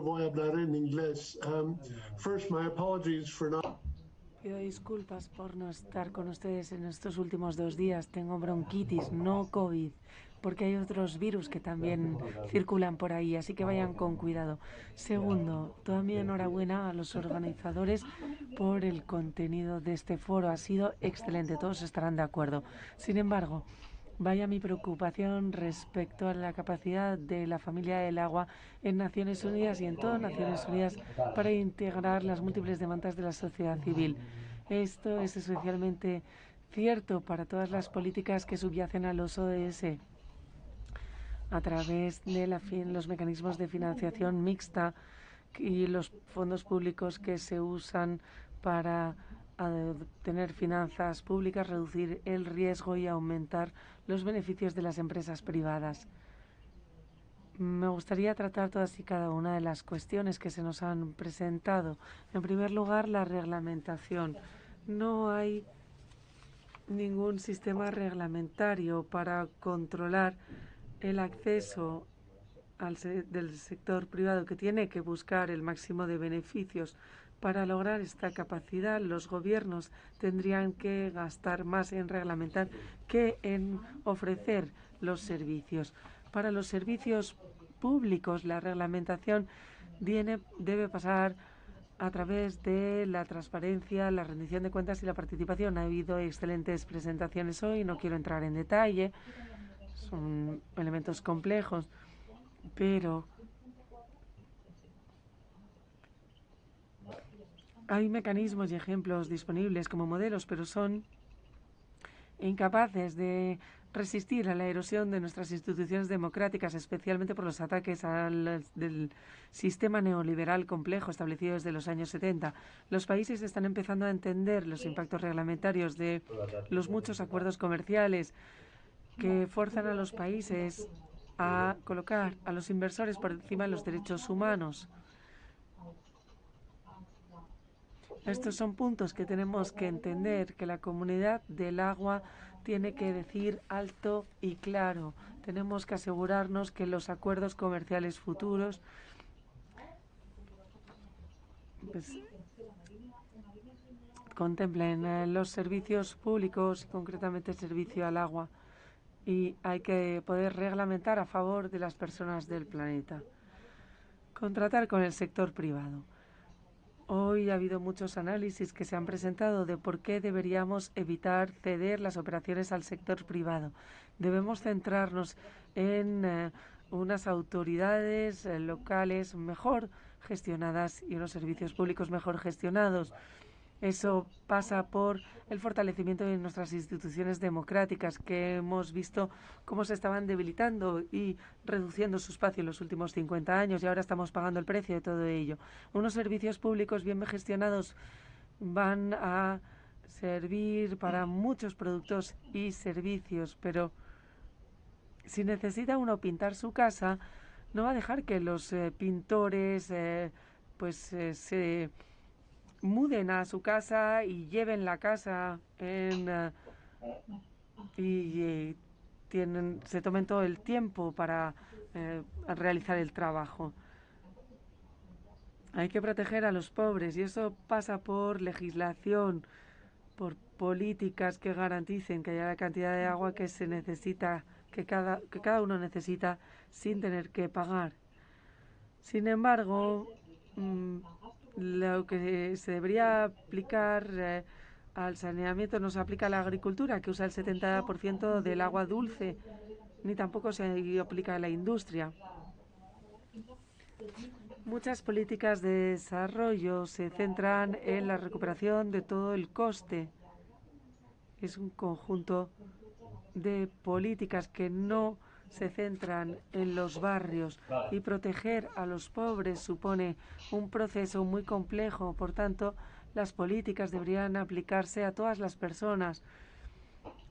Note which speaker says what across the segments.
Speaker 1: voy a hablar en inglés. Um, first, my apologies for not.
Speaker 2: Pido disculpas por no estar con ustedes en estos últimos dos días. Tengo bronquitis, no COVID, porque hay otros virus que también circulan por ahí, así que vayan con cuidado. Segundo, toda mi enhorabuena a los organizadores por el contenido de este foro. Ha sido excelente, todos estarán de acuerdo. Sin embargo, Vaya mi preocupación respecto a la capacidad de la familia del agua en Naciones Unidas y en todas Naciones Unidas para integrar las múltiples demandas de la sociedad civil. Esto es especialmente cierto para todas las políticas que subyacen a los ODS a través de los mecanismos de financiación mixta y los fondos públicos que se usan para tener finanzas públicas, reducir el riesgo y aumentar los beneficios de las empresas privadas. Me gustaría tratar todas y cada una de las cuestiones que se nos han presentado. En primer lugar, la reglamentación. No hay ningún sistema reglamentario para controlar el acceso del sector privado que tiene que buscar el máximo de beneficios para lograr esta capacidad, los gobiernos tendrían que gastar más en reglamentar que en ofrecer los servicios. Para los servicios públicos, la reglamentación debe pasar a través de la transparencia, la rendición de cuentas y la participación. Ha habido excelentes presentaciones hoy, no quiero entrar en detalle, son elementos complejos, pero Hay mecanismos y ejemplos disponibles como modelos, pero son incapaces de resistir a la erosión de nuestras instituciones democráticas, especialmente por los ataques al del sistema neoliberal complejo establecido desde los años 70. Los países están empezando a entender los impactos reglamentarios de los muchos acuerdos comerciales que forzan a los países a colocar a los inversores por encima de los derechos humanos. Estos son puntos que tenemos que entender, que la comunidad del agua tiene que decir alto y claro. Tenemos que asegurarnos que los acuerdos comerciales futuros pues, contemplen eh, los servicios públicos, concretamente el servicio al agua. Y hay que poder reglamentar a favor de las personas del planeta. Contratar con el sector privado. Hoy ha habido muchos análisis que se han presentado de por qué deberíamos evitar ceder las operaciones al sector privado. Debemos centrarnos en eh, unas autoridades eh, locales mejor gestionadas y unos servicios públicos mejor gestionados. Eso pasa por el fortalecimiento de nuestras instituciones democráticas, que hemos visto cómo se estaban debilitando y reduciendo su espacio en los últimos 50 años y ahora estamos pagando el precio de todo ello. Unos servicios públicos bien gestionados van a servir para muchos productos y servicios, pero si necesita uno pintar su casa, no va a dejar que los eh, pintores eh, pues eh, se muden a su casa y lleven la casa en, eh, y tienen, se tomen todo el tiempo para eh, realizar el trabajo. Hay que proteger a los pobres y eso pasa por legislación, por políticas que garanticen que haya la cantidad de agua que se necesita, que cada, que cada uno necesita sin tener que pagar. Sin embargo, mm, lo que se debería aplicar eh, al saneamiento no se aplica a la agricultura, que usa el 70% del agua dulce, ni tampoco se aplica a la industria. Muchas políticas de desarrollo se centran en la recuperación de todo el coste. Es un conjunto de políticas que no se centran en los barrios y proteger a los pobres supone un proceso muy complejo. Por tanto, las políticas deberían aplicarse a todas las personas.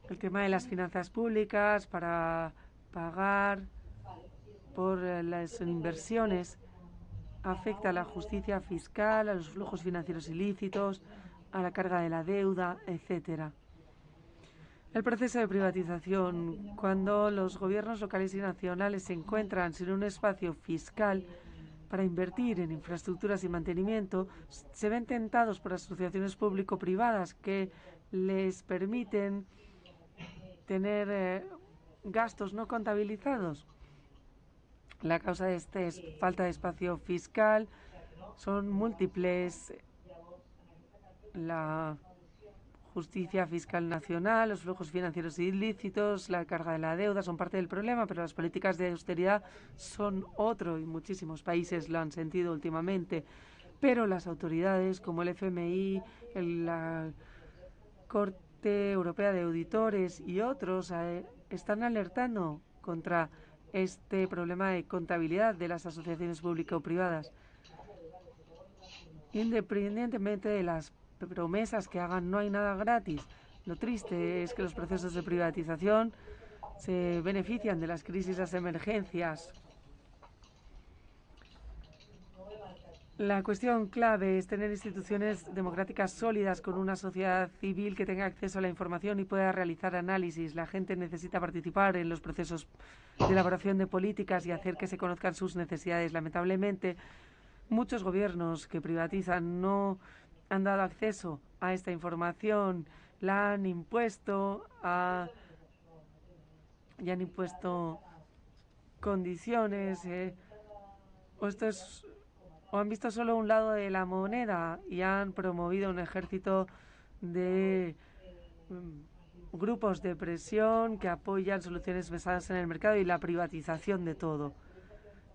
Speaker 2: El tema de las finanzas públicas para pagar por las inversiones afecta a la justicia fiscal, a los flujos financieros ilícitos, a la carga de la deuda, etcétera. El proceso de privatización, cuando los gobiernos locales y nacionales se encuentran sin un espacio fiscal para invertir en infraestructuras y mantenimiento, se ven tentados por asociaciones público-privadas que les permiten tener eh, gastos no contabilizados. La causa de este es falta de espacio fiscal, son múltiples. La justicia fiscal nacional, los flujos financieros ilícitos, la carga de la deuda son parte del problema, pero las políticas de austeridad son otro y muchísimos países lo han sentido últimamente. Pero las autoridades como el FMI, la Corte Europea de Auditores y otros eh, están alertando contra este problema de contabilidad de las asociaciones público-privadas. Independientemente de las promesas que hagan, no hay nada gratis. Lo triste es que los procesos de privatización se benefician de las crisis, las emergencias. La cuestión clave es tener instituciones democráticas sólidas con una sociedad civil que tenga acceso a la información y pueda realizar análisis. La gente necesita participar en los procesos de elaboración de políticas y hacer que se conozcan sus necesidades. Lamentablemente, muchos gobiernos que privatizan no han dado acceso a esta información, la han impuesto a, y han impuesto condiciones eh, o esto es o han visto solo un lado de la moneda y han promovido un ejército de mm, grupos de presión que apoyan soluciones basadas en el mercado y la privatización de todo.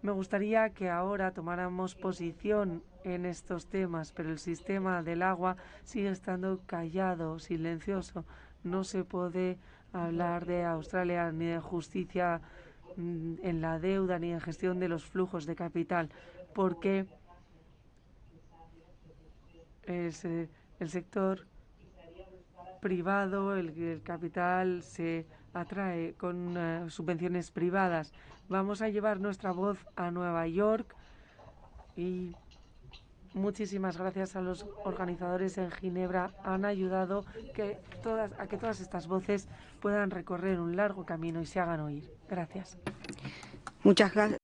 Speaker 2: Me gustaría que ahora tomáramos posición en estos temas, pero el sistema del agua sigue estando callado, silencioso. No se puede hablar de Australia ni de justicia mm, en la deuda ni de gestión de los flujos de capital, porque eh, el sector privado, el, capital se atrae con eh, subvenciones privadas Vamos a llevar nuestra voz a Nueva York y muchísimas gracias a los organizadores en Ginebra. Han ayudado que todas, a que todas estas voces puedan recorrer un largo camino y se hagan oír. Gracias.
Speaker 3: Muchas gracias.